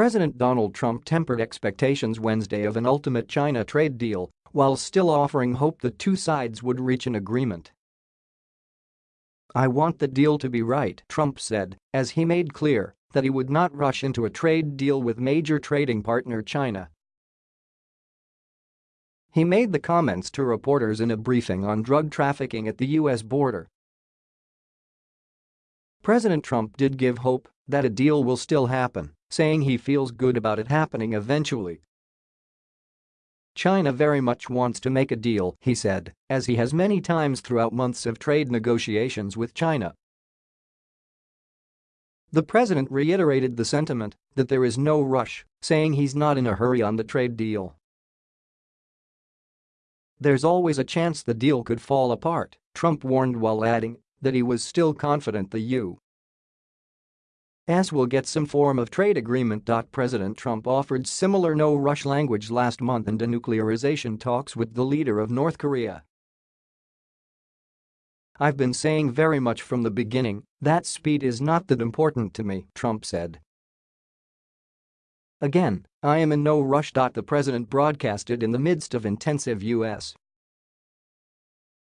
President Donald Trump tempered expectations Wednesday of an ultimate China trade deal while still offering hope the two sides would reach an agreement. I want the deal to be right, Trump said, as he made clear that he would not rush into a trade deal with major trading partner China. He made the comments to reporters in a briefing on drug trafficking at the U.S. border. President Trump did give hope that a deal will still happen, saying he feels good about it happening eventually. China very much wants to make a deal, he said, as he has many times throughout months of trade negotiations with China. The president reiterated the sentiment that there is no rush, saying he's not in a hurry on the trade deal. There's always a chance the deal could fall apart, Trump warned while adding that he was still confident the U. S will get some form of trade agreement. President Trump offered similar no-rush language last month in denuclearization talks with the leader of North Korea. I've been saying very much from the beginning that speed is not that important to me, Trump said. Again, I am in no rush. The president broadcasted in the midst of intensive U.S.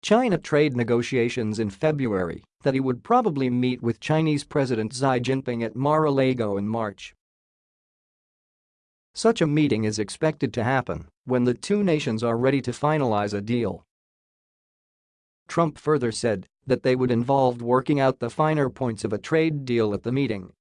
China trade negotiations in February that he would probably meet with Chinese President Xi Jinping at Mar-a-Lago in March. Such a meeting is expected to happen when the two nations are ready to finalize a deal. Trump further said that they would involve working out the finer points of a trade deal at the meeting